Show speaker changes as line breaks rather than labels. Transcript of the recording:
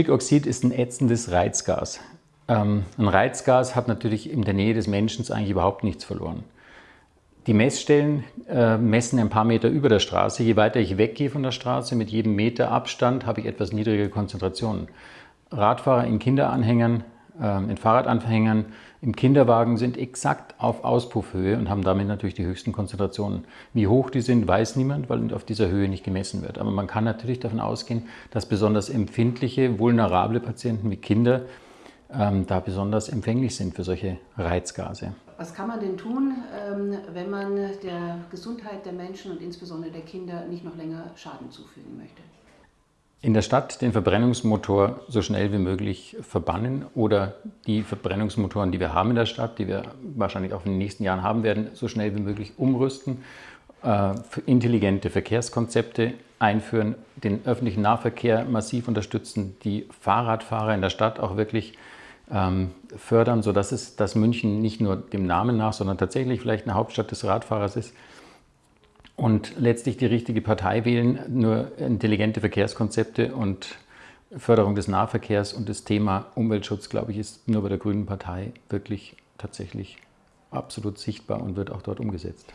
Stickoxid ist ein ätzendes Reizgas. Ähm, ein Reizgas hat natürlich in der Nähe des Menschen eigentlich überhaupt nichts verloren. Die Messstellen äh, messen ein paar Meter über der Straße. Je weiter ich weggehe von der Straße, mit jedem Meter Abstand, habe ich etwas niedrigere Konzentrationen. Radfahrer in Kinderanhängern, in Fahrradanhängern, im Kinderwagen sind exakt auf Auspuffhöhe und haben damit natürlich die höchsten Konzentrationen. Wie hoch die sind, weiß niemand, weil auf dieser Höhe nicht gemessen wird. Aber man kann natürlich davon ausgehen, dass besonders empfindliche, vulnerable Patienten wie Kinder ähm, da besonders empfänglich sind für solche Reizgase.
Was kann man denn tun, ähm, wenn man der Gesundheit der Menschen und insbesondere der Kinder nicht noch länger Schaden zufügen möchte?
In der Stadt den Verbrennungsmotor so schnell wie möglich verbannen oder die Verbrennungsmotoren, die wir haben in der Stadt, die wir wahrscheinlich auch in den nächsten Jahren haben werden, so schnell wie möglich umrüsten, äh, intelligente Verkehrskonzepte einführen, den öffentlichen Nahverkehr massiv unterstützen, die Fahrradfahrer in der Stadt auch wirklich ähm, fördern, sodass es, dass München nicht nur dem Namen nach, sondern tatsächlich vielleicht eine Hauptstadt des Radfahrers ist. Und letztlich die richtige Partei wählen, nur intelligente Verkehrskonzepte und Förderung des Nahverkehrs und das Thema Umweltschutz, glaube ich, ist nur bei der Grünen Partei wirklich tatsächlich absolut sichtbar und wird auch dort umgesetzt.